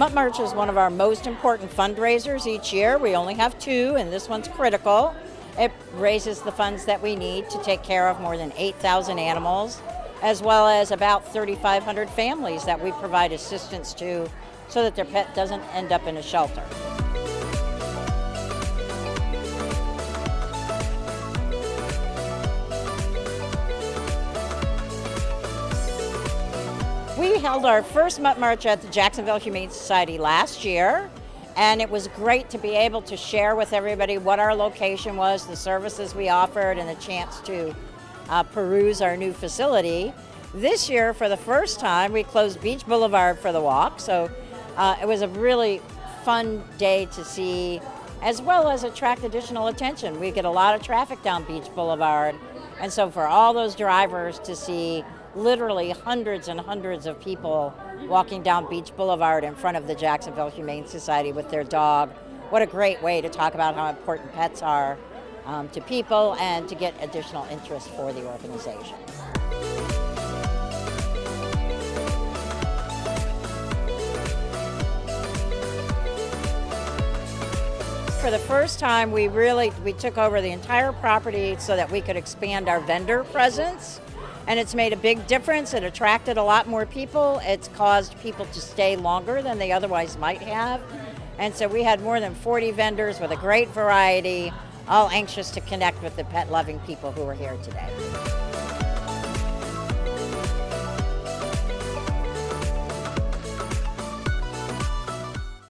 Mutt March is one of our most important fundraisers each year. We only have two, and this one's critical. It raises the funds that we need to take care of more than 8,000 animals, as well as about 3,500 families that we provide assistance to so that their pet doesn't end up in a shelter. We held our first Mutt March at the Jacksonville Humane Society last year, and it was great to be able to share with everybody what our location was, the services we offered, and the chance to uh, peruse our new facility. This year, for the first time, we closed Beach Boulevard for the walk, so uh, it was a really fun day to see, as well as attract additional attention. We get a lot of traffic down Beach Boulevard, and so for all those drivers to see literally hundreds and hundreds of people walking down Beach Boulevard in front of the Jacksonville Humane Society with their dog. What a great way to talk about how important pets are um, to people and to get additional interest for the organization. For the first time, we really we took over the entire property so that we could expand our vendor presence and it's made a big difference. It attracted a lot more people. It's caused people to stay longer than they otherwise might have. And so we had more than 40 vendors with a great variety, all anxious to connect with the pet loving people who are here today.